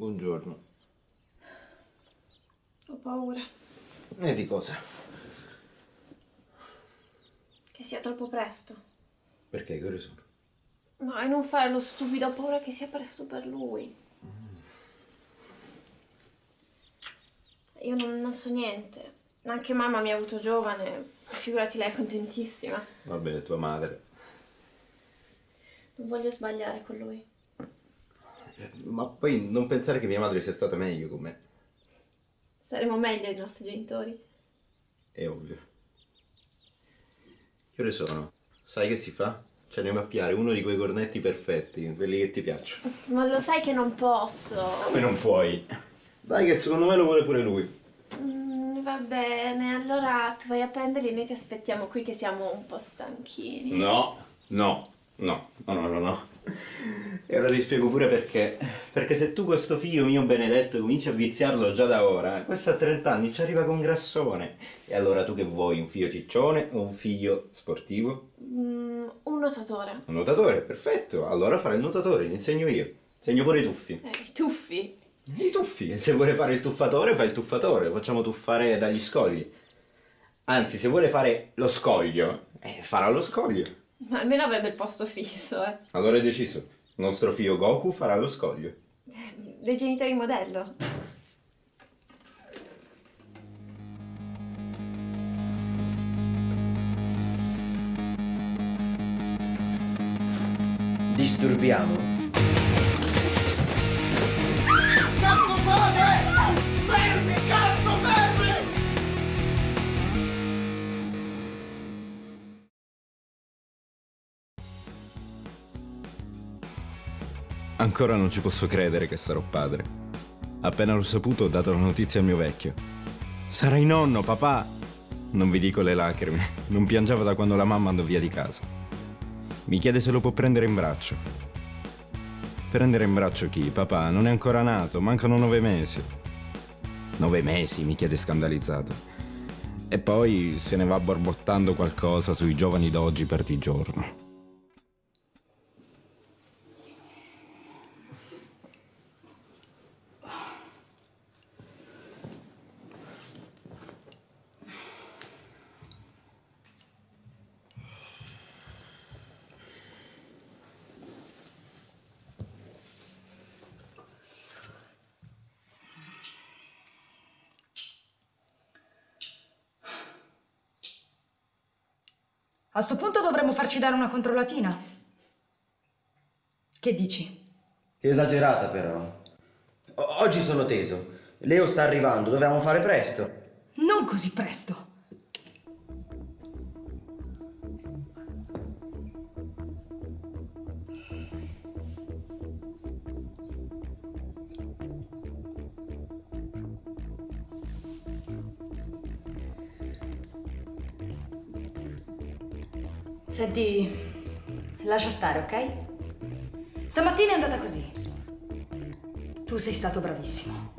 Buongiorno. Ho paura E di cosa? che sia troppo presto. Perché? Che ore sono? No, e non fare lo stupido, ho paura che sia presto per lui. Io non, non so niente. Anche mamma mi ha avuto giovane, figurati lei è contentissima. Vabbè, tua madre. Non voglio sbagliare con lui. Ma poi non pensare che mia madre sia stata meglio con me. Saremo meglio i nostri genitori. È ovvio. Che ore sono? Sai che si fa? Ci andiamo a piare uno di quei cornetti perfetti, quelli che ti piacciono. Ma lo sai che non posso. Come non puoi? Dai che secondo me lo vuole pure lui. Mm, va bene, allora tu vai a prenderli e noi ti aspettiamo qui che siamo un po' stanchini. No, no, no, no, no, no, no. E ora ti spiego pure perché. Perché se tu questo figlio mio benedetto cominci a viziarlo già da ora, questo a 30 anni ci arriva con grassone. E allora tu che vuoi? Un figlio ciccione o un figlio sportivo? Mm, un nuotatore. Un nuotatore, perfetto. Allora fare il nuotatore, gli insegno io. Insegno pure i tuffi. Eh, i tuffi. I tuffi. E se vuole fare il tuffatore, fa il tuffatore. Lo facciamo tuffare dagli scogli. Anzi, se vuole fare lo scoglio, eh, farà lo scoglio. Ma almeno avrebbe il posto fisso, eh. Allora è deciso. Il nostro figlio Goku farà lo scoglio. Dei genitori modello. Disturbiamo? Ancora non ci posso credere che sarò padre. Appena l'ho saputo ho dato la notizia al mio vecchio. Sarai nonno, papà! Non vi dico le lacrime, non piangeva da quando la mamma andò via di casa. Mi chiede se lo può prendere in braccio. Prendere in braccio chi? Papà, non è ancora nato, mancano nove mesi. Nove mesi, mi chiede scandalizzato. E poi se ne va borbottando qualcosa sui giovani d'oggi per di giorno. A sto punto dovremmo farci dare una controllatina. Che dici? Che esagerata però. O- oggi sono teso. Leo sta arrivando, dobbiamo fare presto. Non così presto. Senti, lascia stare, ok? Stamattina è andata così. Tu sei stato bravissimo.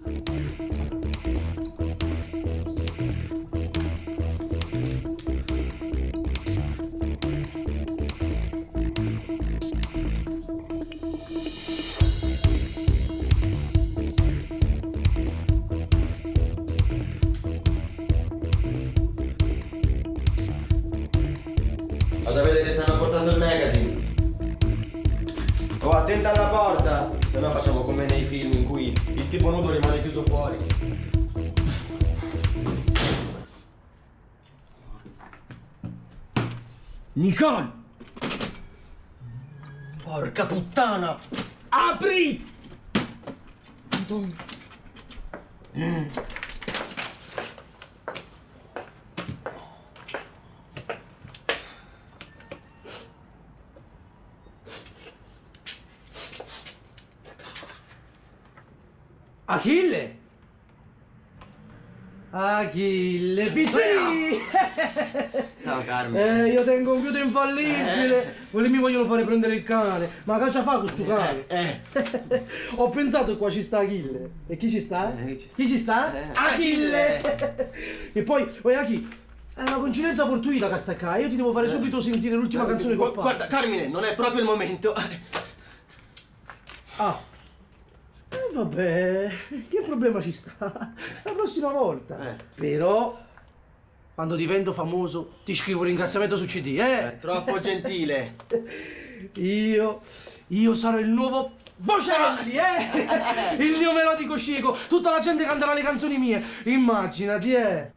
Vado a Nicole! Porca puttana! Apri! Madonna. Achille! Achille, piccini! Ciao Carmine. Eh, io tengo un computer infallibile. Quelli mi vogliono fare prendere il cane. Ma cosa fa questo cane? Eh, Ho pensato che qua ci sta Achille. E chi ci sta? Eh, ci sta. Chi ci sta? Eh, Achille! e poi, poi Achille, È una coincidenza fortuita che stai qua. Io ti devo fare subito sentire l'ultima canzone che ho fatto. Guarda, Carmine, non è proprio il momento. Ah. Eh, vabbè, che problema ci sta? La prossima volta. Eh. Però, quando divento famoso, ti scrivo un ringraziamento su CD, È eh? troppo gentile. Io, io sarò il nuovo Bocelli, eh? Il mio melodico scenico. Tutta la gente canterà le canzoni mie. Immaginati, eh?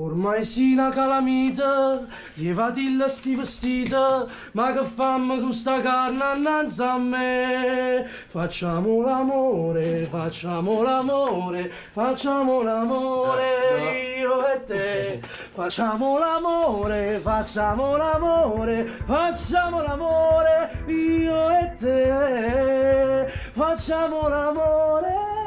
Ormai si una calamita, levati il sti vestito, ma che fammi con sta carne annanzi a me? Facciamo l'amore, facciamo l'amore, facciamo l'amore, io e te. Facciamo l'amore, facciamo l'amore, facciamo l'amore, io e te. Facciamo l'amore.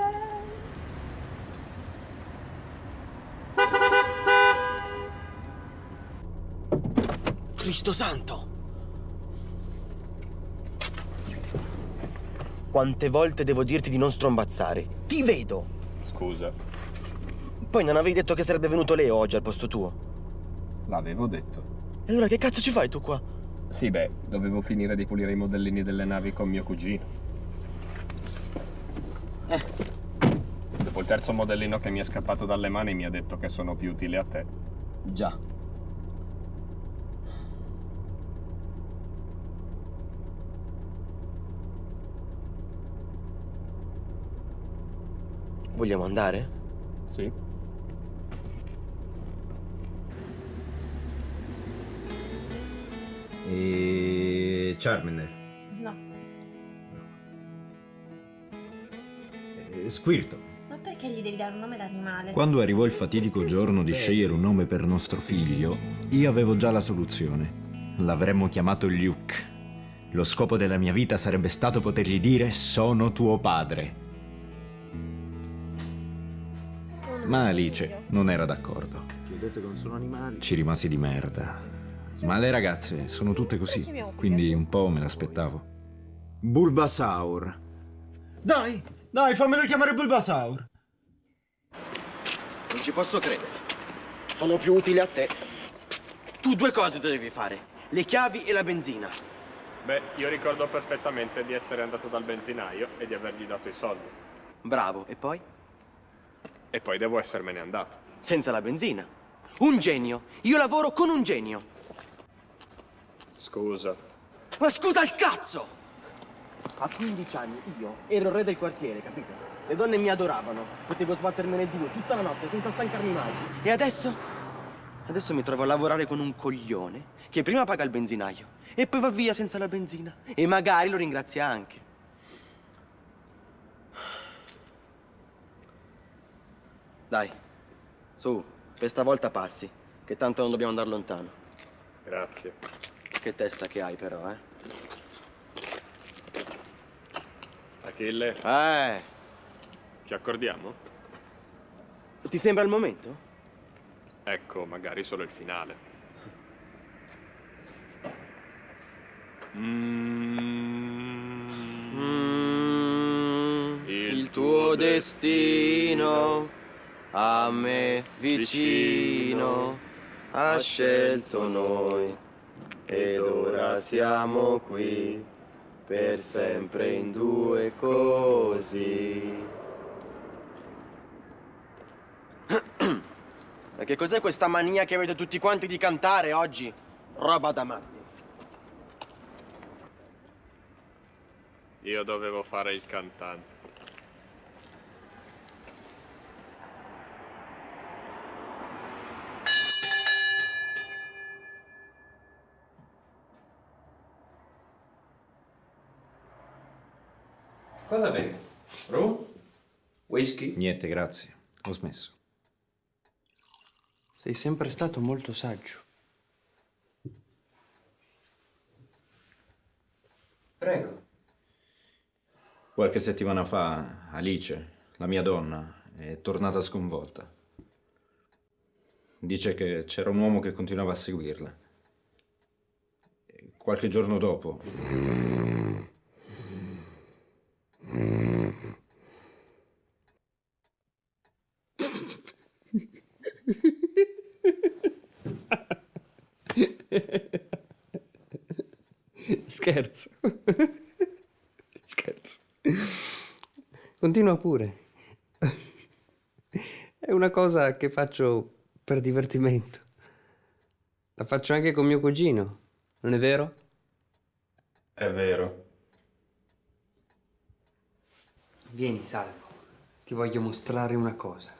Cristo santo! Quante volte devo dirti di non strombazzare? Ti vedo! Scusa, Poi non avevi detto che sarebbe venuto Leo oggi al posto tuo. l'avevo detto. E allora che cazzo ci fai tu qua? Sì, beh, dovevo finire di pulire i modellini delle navi con mio cugino. Dopo il terzo modellino che mi è scappato dalle mani mi ha detto che sono più utile a te. Già. Vogliamo andare? Sì? E... Charmander. No. E Squirtle. Ma perché gli devi dare un nome d'animale? Quando arrivò il fatidico giorno di scegliere un nome per nostro figlio, io avevo già la soluzione. L'avremmo chiamato Luke. Lo scopo della mia vita sarebbe stato potergli dire sono tuo padre. Ma Alice non era d'accordo. Ti ho detto che non sono animali. Ci rimasi di merda. Ma le ragazze sono tutte così, quindi un po' me l'aspettavo. Bulbasaur. Dai, dai, fammelo chiamare Bulbasaur. Non ci posso credere. Sono più utile a te. Tu due cose devi fare. Le chiavi e la benzina. Beh, io ricordo perfettamente di essere andato dal benzinaio e di avergli dato i soldi. Bravo. E poi? E poi devo essermene andato. Senza la benzina. Un genio. Io lavoro con un genio. Scusa. Ma scusa il cazzo! A 15 anni io ero il re del quartiere, capito? Le donne mi adoravano. Potevo sbattermene due tutta la notte senza stancarmi mai. E adesso? Adesso mi trovo a lavorare con un coglione che prima paga il benzinaio e poi va via senza la benzina. E magari lo ringrazia anche. Dai, su, questa volta passi, che tanto non dobbiamo andare lontano. Grazie. Che testa che hai però, eh? Achille, Eh, ci accordiamo? ti sembra il momento? Ecco, magari solo il finale. Mm. Mm, Il il tuo tuo destino a me vicino ha scelto noi ed ora siamo qui per sempre in due così. Ma che cos'è questa mania che avete tutti quanti di cantare oggi? Roba da matti. Io dovevo fare il cantante. Cosa bevi? Rum? Whisky? Niente, grazie. Ho smesso. Sei sempre stato molto saggio. Prego. Qualche settimana fa, Alice, la mia donna, è tornata sconvolta. Dice che c'era un uomo che continuava a seguirla. Qualche giorno dopo, Mm. Scherzo. Scherzo. Continua pure. È una cosa che faccio per divertimento. La faccio anche con mio cugino, non è vero? È vero. Vieni, Salvo. Ti voglio mostrare una cosa.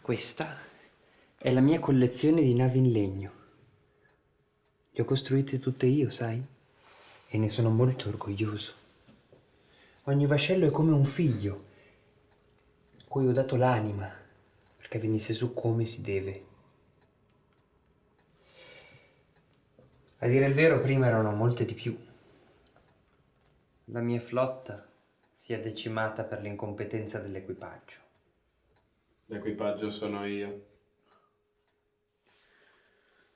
Questa è la mia collezione di navi in legno. Le ho costruite tutte io, sai? E ne sono molto orgoglioso. Ogni vascello è come un figlio, cui ho dato l'anima perché venisse su come si deve. A dire il vero, prima erano molte di più. La mia flotta si è decimata per l'incompetenza dell'equipaggio. L'equipaggio sono io.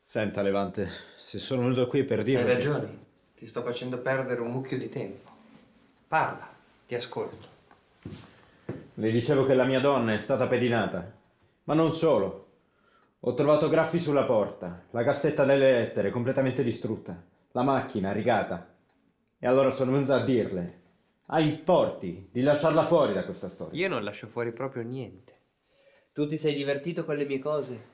Senta, Levante, se sono venuto qui per dire... Hai ragione, ti sto facendo perdere un mucchio di tempo. Parla, ti ascolto. Le dicevo che la mia donna è stata pedinata. Ma non solo. Ho trovato graffi sulla porta, la cassetta delle lettere completamente distrutta, la macchina rigata. E allora sono venuto a dirle, ai porti, di lasciarla fuori da questa storia. Io non lascio fuori proprio niente. Tu ti sei divertito con le mie cose.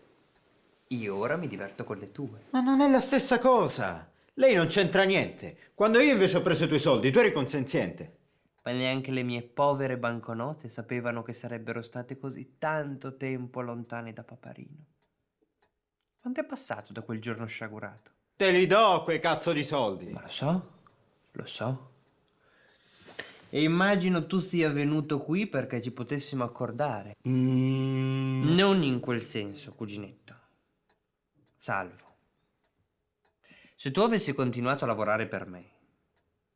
Io ora mi diverto con le tue. Ma non è la stessa cosa. Lei non c'entra niente. Quando io invece ho preso i tuoi soldi, tu eri consenziente. Ma neanche le mie povere banconote sapevano che sarebbero state così tanto tempo lontane da Paparino. Quanto è passato da quel giorno sciagurato? Te li do quei cazzo di soldi. Ma lo so, lo so. E immagino tu sia venuto qui perché ci potessimo accordare. Mm. Non in quel senso, cuginetto. Salvo. Se tu avessi continuato a lavorare per me,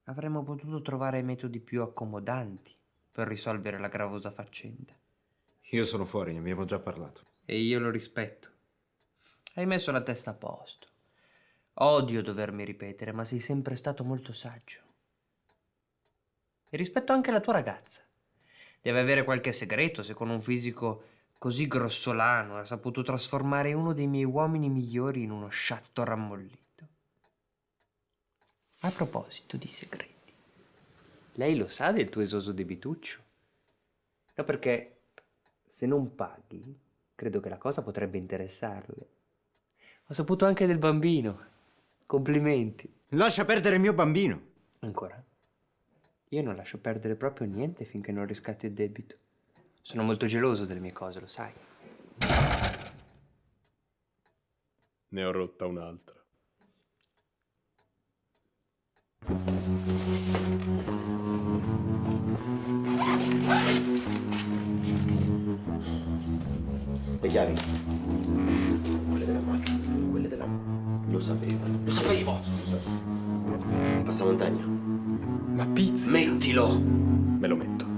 avremmo potuto trovare metodi più accomodanti per risolvere la gravosa faccenda. Io sono fuori, ne abbiamo già parlato. E io lo rispetto. Hai messo la testa a posto. Odio dovermi ripetere, ma sei sempre stato molto saggio. E rispetto anche la tua ragazza. Deve avere qualche segreto se con un fisico così grossolano ha saputo trasformare uno dei miei uomini migliori in uno sciatto rammollito. A proposito di segreti, lei lo sa del tuo esoso debituccio? No, perché se non paghi, credo che la cosa potrebbe interessarle. Ho saputo anche del bambino. Complimenti. Lascia perdere il mio bambino. Ancora? Io non lascio perdere proprio niente finché non riscatti il debito. Sono molto geloso delle mie cose, lo sai. Ne ho rotta un'altra. Le chiavi. Quelle della macchina. Quelle della... Lo sapevo. Lo sapevo! Il passamontagna. Ma pizza! Mettilo! Me lo metto.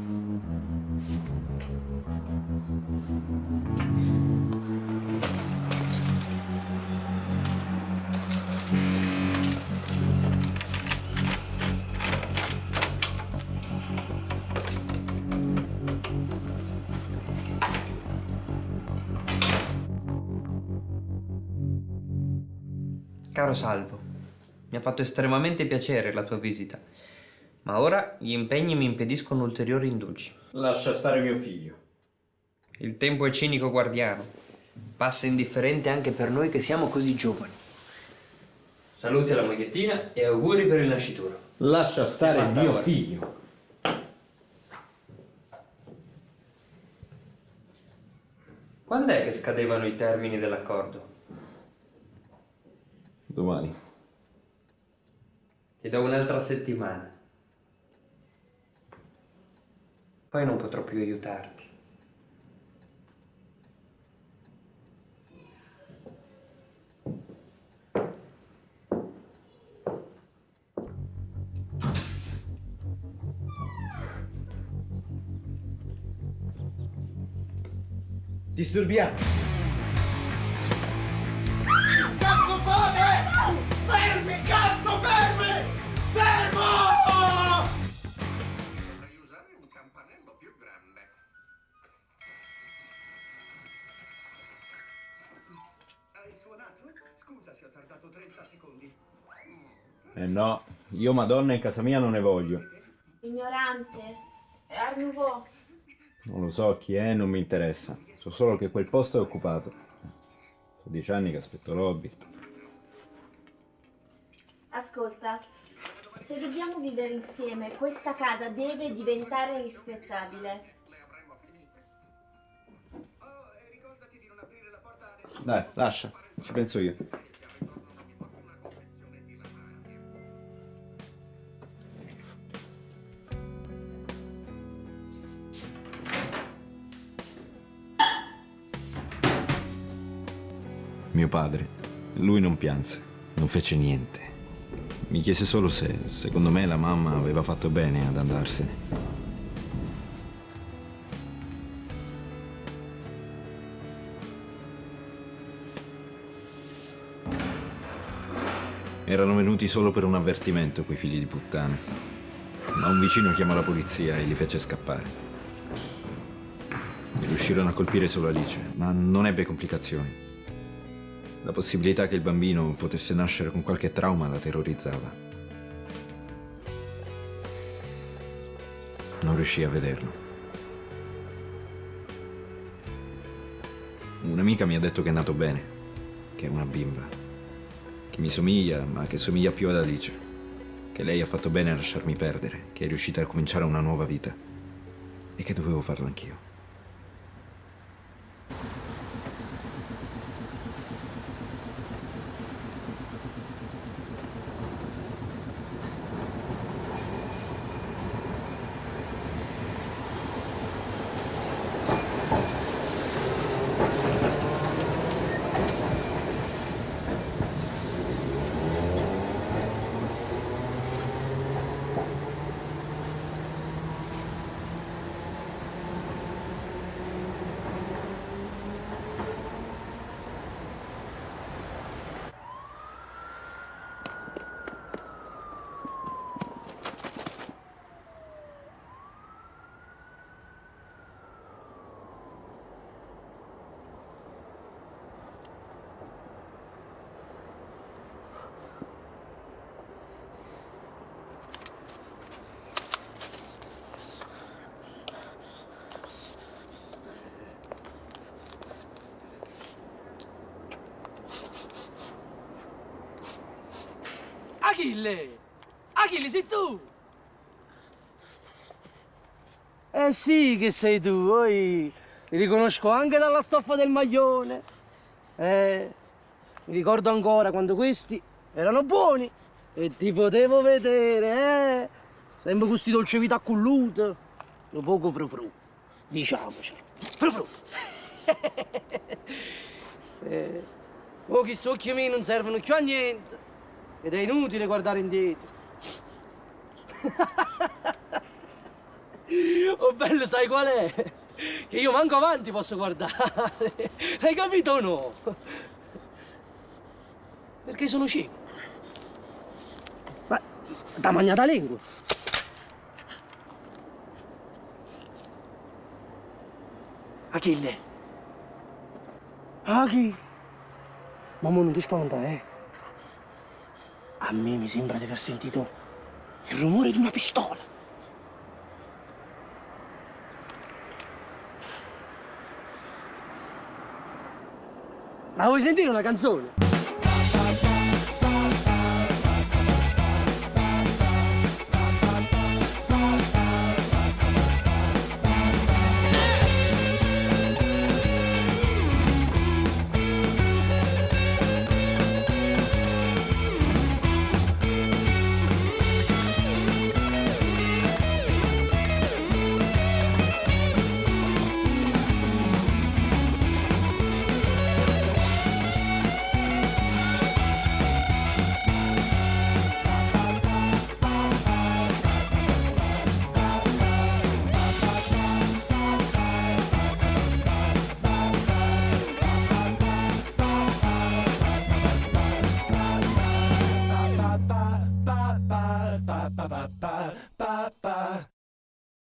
Caro Salvo, mi ha fatto estremamente piacere la tua visita, ma ora gli impegni mi impediscono ulteriori indugi. Lascia stare mio figlio. Il tempo è cinico guardiano, passa indifferente anche per noi che siamo così giovani. Saluti alla mogliettina e auguri per il nascituro. Lascia stare mio ora. figlio. Quando è che scadevano i termini dell'accordo? Domani. Ti do un'altra settimana. Poi non potrò più aiutarti. Disturbiamo! fate! Fermi, cazzo, fermi! Fermo! Potrei usare un campanello più grande. Hai suonato? Scusa se ho tardato 30 secondi. Eh no, io madonna in casa mia non ne voglio. Ignorante, è Art Non lo so chi è, non mi interessa. So solo che quel posto è occupato. Sono dieci anni che aspetto l'Hobbit. Ascolta, se dobbiamo vivere insieme, questa casa deve diventare rispettabile. Dai, lascia, ci penso io. Mio padre, lui non pianse, non fece niente. Mi chiese solo se, secondo me, la mamma aveva fatto bene ad andarsene. Erano venuti solo per un avvertimento quei figli di puttana. Ma un vicino chiamò la polizia e li fece scappare. Riuscirono a colpire solo Alice, ma non ebbe complicazioni. La possibilità che il bambino potesse nascere con qualche trauma la terrorizzava. Non riuscì a vederlo. Un'amica mi ha detto che è nato bene, che è una bimba, che mi somiglia, ma che somiglia più ad Alice, che lei ha fatto bene a lasciarmi perdere, che è riuscita a cominciare una nuova vita e che dovevo farlo anch'io. Achille! Achille, sei tu! Eh sì che sei tu, poi ti riconosco anche dalla stoffa del maglione. Eh, mi ricordo ancora quando questi erano buoni e ti potevo vedere, eh. Sempre questi dolce vita culluto, un poco frufru, diciamocelo. Frufru! eh, oh, questi occhi miei non servono più a niente. Ed è inutile guardare indietro. oh bello, sai qual è? Che io manco avanti posso guardare. Hai capito o no? Perché sono cieco. Ma da magnata lingua. Achille. Achille. Ma non ti spaventare, eh? A me mi sembra di aver sentito il rumore di una pistola. Ma vuoi sentire una canzone?